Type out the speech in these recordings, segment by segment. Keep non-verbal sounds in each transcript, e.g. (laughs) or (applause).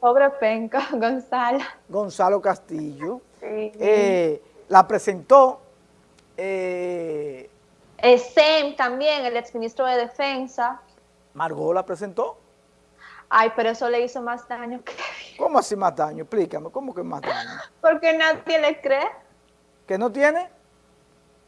pobre penca, (laughs) Gonzalo. Gonzalo Castillo. Sí. Eh, la presentó. Eh, eh, Sem también, el exministro de Defensa. Margot la presentó. Ay, pero eso le hizo más daño que (laughs) ¿Cómo así más daño? Explícame, ¿cómo que más daño? Porque nadie le cree. ¿Que no tiene?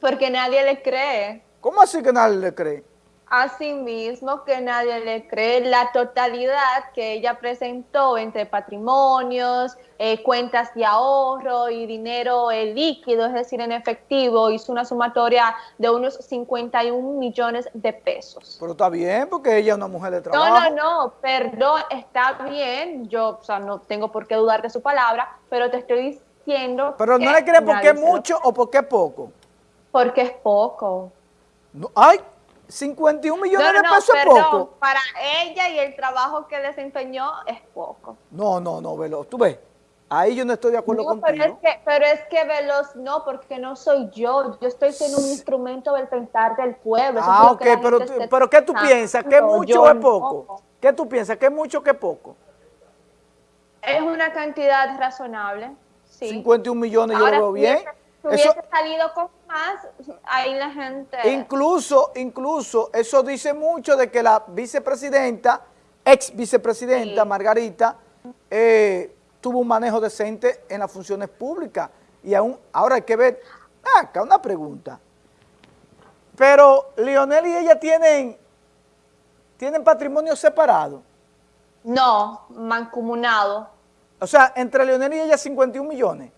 Porque nadie le cree. ¿Cómo así que nadie le cree? Así mismo que nadie le cree la totalidad que ella presentó entre patrimonios, eh, cuentas de ahorro y dinero eh, líquido, es decir, en efectivo, hizo una sumatoria de unos 51 millones de pesos. Pero está bien, porque ella es una mujer de trabajo. No, no, no, perdón, está bien, yo o sea, no tengo por qué dudar de su palabra, pero te estoy diciendo... Pero no le crees porque es mucho o porque es poco. Porque es poco. No, ¡Ay! 51 millones no, no, de pesos perdón, es poco. Para ella y el trabajo que desempeñó es poco. No, no, no, Veloz. Tú ves, ahí yo no estoy de acuerdo no, contigo. Pero es, que, pero es que Veloz no, porque no soy yo. Yo estoy siendo un instrumento del pensar del pueblo. Ah, ok, pero, pero ¿qué tú piensas? ¿Qué mucho o es poco? ¿Qué tú piensas? ¿Qué mucho qué poco? Es una cantidad razonable, sí. 51 millones yo lo veo bien. Si hubiese eso, salido con más, ahí la gente... Incluso, incluso, eso dice mucho de que la vicepresidenta, ex vicepresidenta sí. Margarita, eh, tuvo un manejo decente en las funciones públicas. Y aún, ahora hay que ver, acá una pregunta. Pero Lionel y ella tienen, tienen patrimonio separado. No, mancomunado. O sea, entre Lionel y ella 51 millones.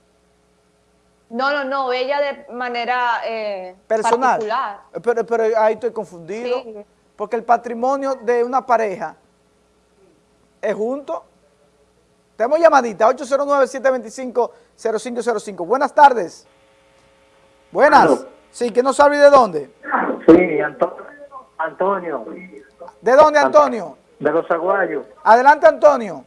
No, no, no, ella de manera eh, personal. Particular. Pero, pero ahí estoy confundido. Sí. Porque el patrimonio de una pareja es junto. Tenemos llamadita, 809-725-0505. Buenas tardes. Buenas. ¿Aló? Sí, que no sabe de dónde. Sí, Antonio. ¿De dónde, Antonio? De los aguayos. Adelante, Antonio.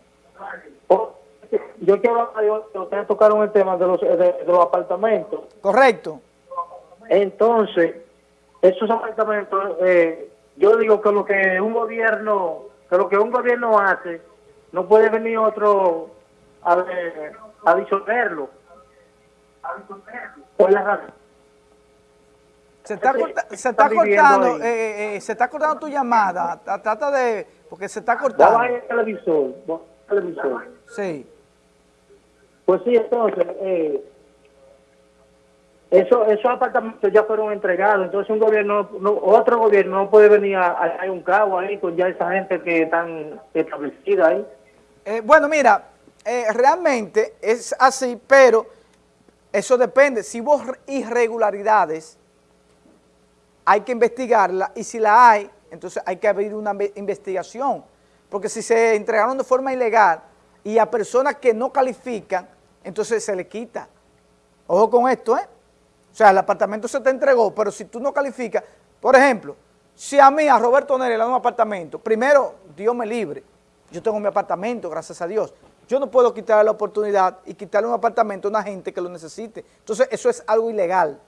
Yo quiero ustedes tocaron el tema de los, de, de los apartamentos. Correcto. Entonces, esos apartamentos, eh, yo digo que lo que un gobierno, que lo que un gobierno hace, no puede venir otro a, a disolverlo. Por la razón. Se está, corta, se está cortando, eh, eh, se está cortando tu llamada. Trata de, porque se está cortando. Va el televisor, televisor. Sí. Pues sí, entonces, eh, eso, esos apartamentos ya fueron entregados, entonces un gobierno, no, otro gobierno no puede venir a, a, un cabo ahí con ya esa gente que están establecida ahí. Eh, bueno, mira, eh, realmente es así, pero eso depende. Si hubo irregularidades, hay que investigarla y si la hay, entonces hay que abrir una investigación. Porque si se entregaron de forma ilegal y a personas que no califican, entonces se le quita. Ojo con esto, ¿eh? O sea, el apartamento se te entregó, pero si tú no calificas, por ejemplo, si a mí, a Roberto Neri, le dan un apartamento, primero, Dios me libre, yo tengo mi apartamento, gracias a Dios, yo no puedo quitarle la oportunidad y quitarle un apartamento a una gente que lo necesite. Entonces, eso es algo ilegal.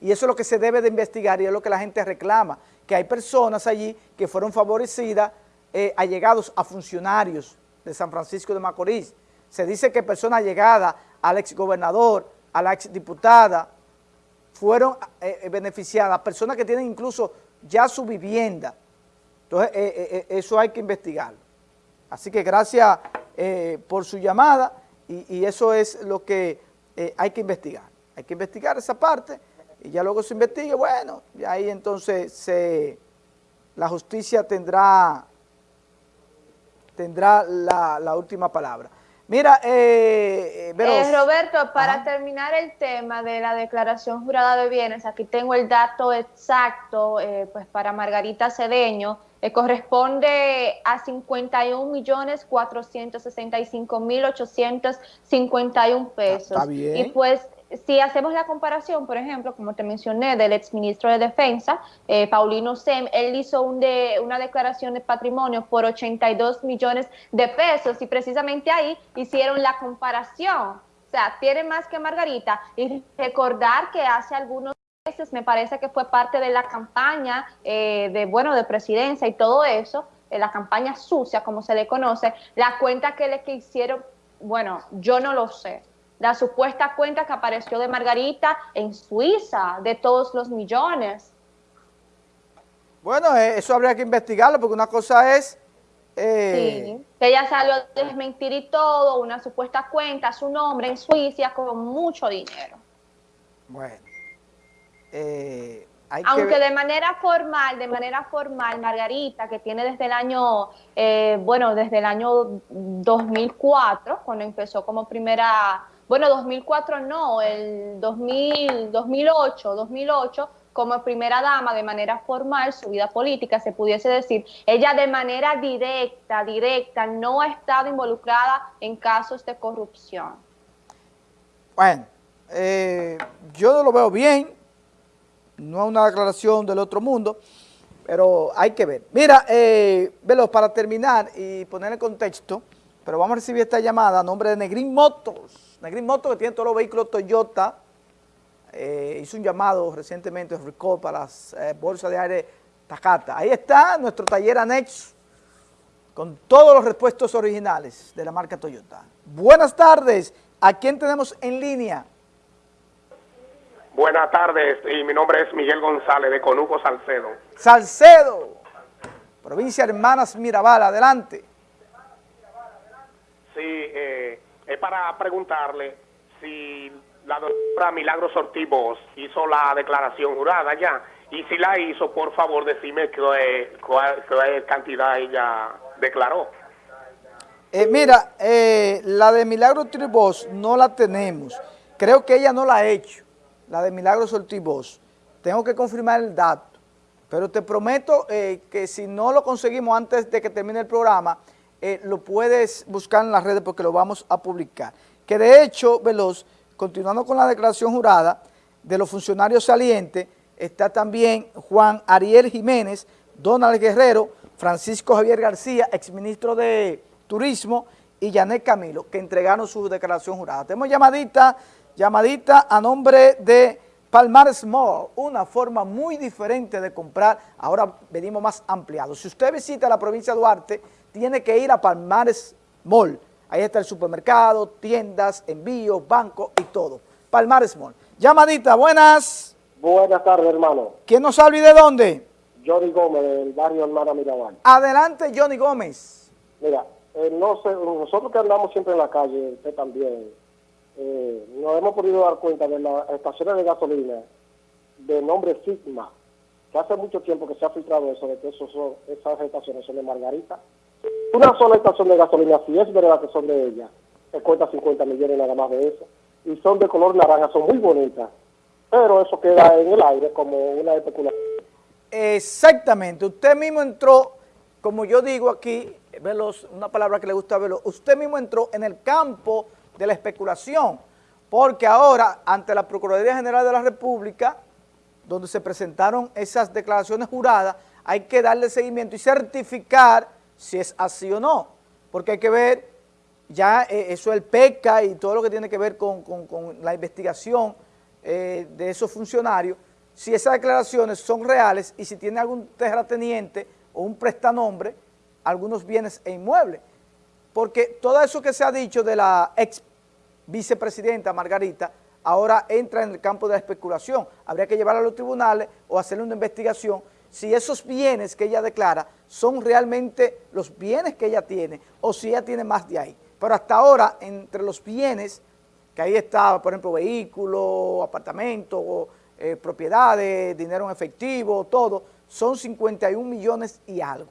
Y eso es lo que se debe de investigar y es lo que la gente reclama, que hay personas allí que fueron favorecidas, eh, allegados a funcionarios de San Francisco de Macorís. Se dice que personas allegadas al exgobernador, a la exdiputada, fueron eh, beneficiadas, personas que tienen incluso ya su vivienda. Entonces, eh, eso hay que investigarlo. Así que gracias por su llamada y, eso es lo que hay que investigar. Hay que investigar esa parte y ya luego se investigue, bueno, y ahí entonces se, la justicia tendrá, tendrá la última palabra. Mira, eh, eh, Roberto, para Ajá. terminar el tema de la declaración jurada de bienes, aquí tengo el dato exacto, eh, pues para Margarita Cedeño, eh, corresponde a 51 millones 465 mil 851 pesos. Está bien. Y pues si hacemos la comparación, por ejemplo, como te mencioné, del exministro de Defensa, eh, Paulino Sem, él hizo un de, una declaración de patrimonio por 82 millones de pesos y precisamente ahí hicieron la comparación. O sea, tiene más que Margarita. Y recordar que hace algunos meses, me parece que fue parte de la campaña eh, de, bueno, de presidencia y todo eso, en la campaña sucia, como se le conoce, la cuenta que le que hicieron, bueno, yo no lo sé. La supuesta cuenta que apareció de Margarita en Suiza, de todos los millones. Bueno, eh, eso habría que investigarlo, porque una cosa es... Eh, sí, que ella salió a desmentir y todo, una supuesta cuenta, su nombre en Suiza, con mucho dinero. Bueno. Eh, Aunque de manera formal, de manera formal, Margarita, que tiene desde el año, eh, bueno, desde el año 2004, cuando empezó como primera, bueno, 2004 no, el 2000, 2008, 2008, como primera dama de manera formal su vida política, se pudiese decir, ella de manera directa, directa, no ha estado involucrada en casos de corrupción. Bueno, eh, yo no lo veo bien, no es una declaración del otro mundo, pero hay que ver. Mira, eh, Velo, para terminar y poner en contexto, pero vamos a recibir esta llamada a nombre de Negrin Motors. Negrin Motors, que tiene todos los vehículos Toyota, eh, hizo un llamado recientemente recall para las eh, bolsas de aire Takata. Ahí está nuestro taller anexo con todos los repuestos originales de la marca Toyota. Buenas tardes, ¿a quién tenemos en línea? Buenas tardes, y mi nombre es Miguel González de Conuco Salcedo. Salcedo, provincia Hermanas Mirabal, adelante. Eh, es para preguntarle si la doctora Milagro Sortibos hizo la declaración jurada ya, y si la hizo, por favor, decime qué, cantidad ella declaró. Eh, mira, eh, la de Milagro Sortibos no la tenemos, creo que ella no la ha hecho la de Milagros Ortiz Tengo que confirmar el dato, pero te prometo que si no lo conseguimos antes de que termine el programa, eh, lo puedes buscar en las redes porque lo vamos a publicar. Que de hecho, Veloz, continuando con la declaración jurada de los funcionarios salientes, está también Juan Ariel Jiménez, Donald Guerrero, Francisco Javier García, exministro de Turismo, y Janet Camilo, que entregaron su declaración jurada. Tenemos llamadita llamadita a nombre de Palmar Small, una forma muy diferente de comprar, ahora venimos más ampliado. Si usted visita la provincia de Duarte, tiene que ir a Palmar Mall, ahí está el supermercado, tiendas, envíos, banco y todo. Palmar Small. Llamadita, buenas. Buenas tardes, hermano. ¿Quién nos habla y de dónde? Johnny Gómez, del barrio Hermana Mirabal. Adelante, Johnny Gómez. Mira, eh, no sé, nosotros que andamos siempre en la calle, usted también, eh, nos hemos podido dar cuenta de las estaciones de gasolina de nombre Sigma, que hace mucho tiempo que se ha filtrado eso, de que esos son, esas estaciones son de Margarita. Una sola estación de gasolina, si es verdad que son de ella, se cuesta 50 millones nada más de eso, y son de color naranja, son muy bonitas, pero eso queda en el aire como una especulación. Exactamente, usted mismo entró, como yo digo aquí, Veloz, una palabra que le gusta a Veloz, usted mismo entró en el campo de la especulación, porque ahora ante la Procuraduría General de la República, donde se presentaron esas declaraciones juradas, hay que darle seguimiento y certificar si es así o no, porque hay que ver ya eh, eso el PECA y todo lo que tiene que ver con, la investigación eh, de esos funcionarios, si esas declaraciones son reales y si tiene algún terrateniente o un prestanombre, algunos bienes e inmuebles porque todo eso que se ha dicho de la ex vicepresidenta Margarita, ahora entra en el campo de la especulación. Habría que llevarla a los tribunales o hacerle una investigación si esos bienes que ella declara son realmente los bienes que ella tiene o si ella tiene más de ahí. Pero hasta ahora, entre los bienes, que ahí está, por ejemplo, vehículos, apartamentos, eh, propiedades, dinero en efectivo, todo, son 51 millones y algo.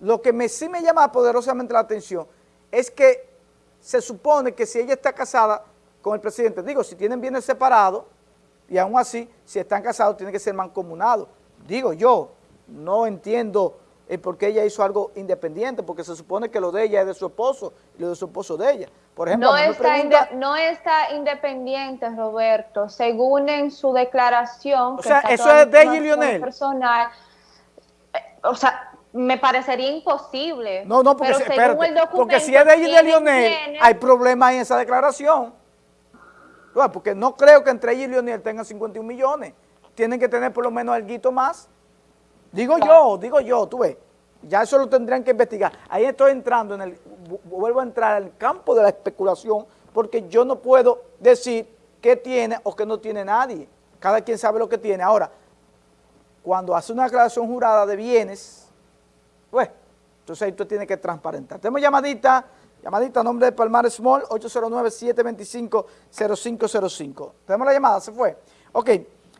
Lo que me, sí me llama poderosamente la atención es que se supone que si ella está casada con el presidente, digo, si tienen bienes separados, y aún así, si están casados, tienen que ser mancomunados. Digo yo, no entiendo el por qué ella hizo algo independiente, porque se supone que lo de ella es de su esposo y lo de su esposo de ella. Por ejemplo, no, está, no está independiente, Roberto, según en su declaración. O sea, eso es de ella y Lionel. Personal, eh, o sea, me parecería imposible. No, no, porque, porque si es de ella y de Lionel, hay problema en esa declaración. porque no creo que entre ella y Lionel tengan 51 millones. Tienen que tener por lo menos algo más. Digo yo, digo yo, tú ves. ya eso lo tendrían que investigar. Ahí estoy entrando en el, vu- vuelvo a entrar al campo de la especulación, porque yo no puedo decir qué tiene o qué no tiene nadie. Cada quien sabe lo que tiene. Ahora, cuando hace una declaración jurada de bienes, pues, entonces ahí tú tienes que transparentar. Tenemos llamadita, llamadita a nombre de Palmar Small, 809-725-0505. Tenemos la llamada, se fue. Ok,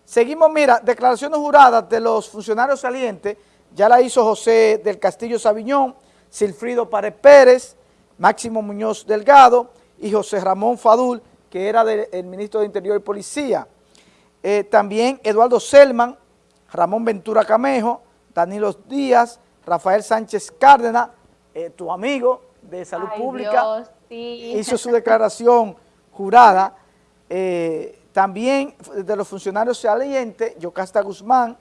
seguimos, mira, declaraciones juradas de los funcionarios salientes, ya la hizo José del Castillo Sabiñón, Silfrido Párez Pérez, Máximo Muñoz Delgado y José Ramón Fadul, que era del el ministro de Interior y Policía. Eh, también Eduardo Selman, Ramón Ventura Camejo, Danilo Díaz, Rafael Sánchez Cárdenas, eh, tu amigo de Salud Ay, Pública, Dios, sí. hizo su declaración jurada. Eh, también de los funcionarios salientes, Yocasta Guzmán,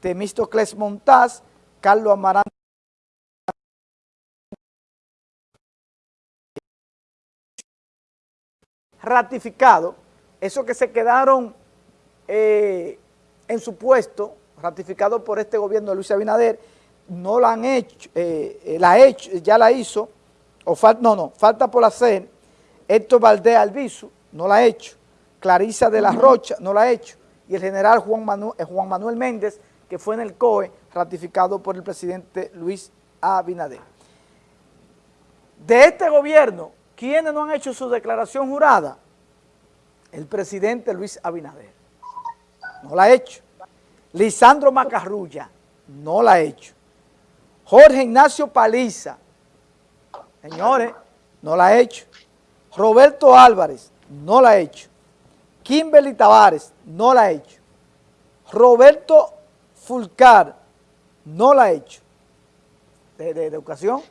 Temístocles Montaz, Carlos Amarante. ratificado, esos que se quedaron eh, en su puesto, ratificado por este gobierno de Luis Abinader, no la han hecho, eh, eh, la hecho, ya la hizo, o fal- no, no, falta por hacer, Héctor Valdés Albizu, no la ha hecho, Clarisa de la Rocha, no la ha hecho, y el general Juan Manuel, Juan Manuel Méndez, que fue en el COE, ratificado por el presidente Luis Abinader. De este gobierno, ¿quiénes no han hecho su declaración jurada? El presidente Luis Abinader. No la ha hecho. Lisandro Macarrulla. No la ha hecho. Jorge Ignacio Paliza. Señores, no la ha hecho. Roberto Álvarez. No la ha hecho. Kimberly Tavares. No la ha hecho. Roberto Fulcar. No la ha hecho. De, de- de educación.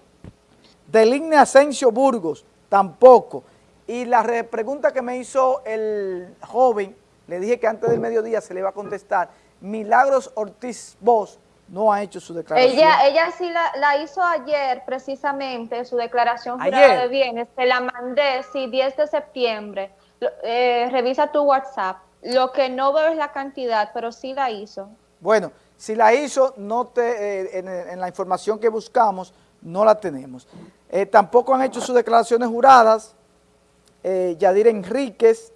Deligne Asensio Burgos, tampoco. Y la re- pregunta que me hizo el joven, le dije que antes del mediodía se le iba a contestar, Milagros Ortiz Bosch no ha hecho su declaración. Ella, ella sí la, la hizo ayer, precisamente, su declaración jurada de bienes. Te la mandé, sí, 10 de septiembre. Eh, revisa tu WhatsApp. Lo que no veo es la cantidad, pero sí la hizo. Bueno, si la hizo, no te, eh, en, la información que buscamos, no la tenemos. Eh, tampoco han hecho sus declaraciones juradas, eh, Yadir Enríquez,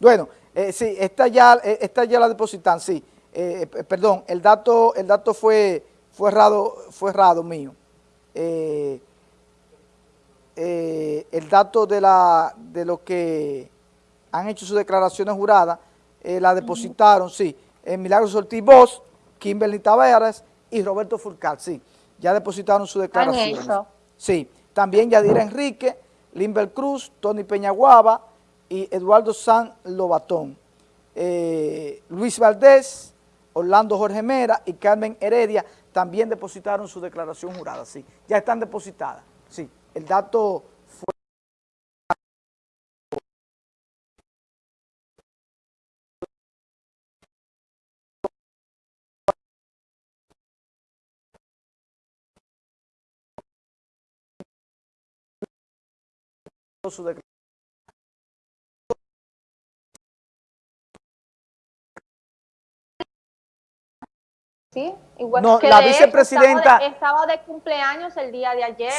bueno, sí, esta ya, esta ya la depositan, sí, perdón, el dato, el dato fue, fue errado, fue errado mío. Eh, el dato de, la, de lo que han hecho sus declaraciones juradas, eh, la depositaron, sí, en Milagros Ortiz Bosch, Kimberly Taveras y Roberto Fulcar, sí, ya depositaron sus declaraciones. hecho. Sí, también Yadira Enrique, Limber Cruz, Tony Peñaguaba y Eduardo San Lobatón. Eh, Luis Valdés, Orlando Jorge Mera y Carmen Heredia también depositaron su declaración jurada, sí, ya están depositadas, sí, el dato fue... su declaración. ¿Sí? Igual No, que la vicepresidenta- Estaba de, estaba de cumpleaños el día de ayer.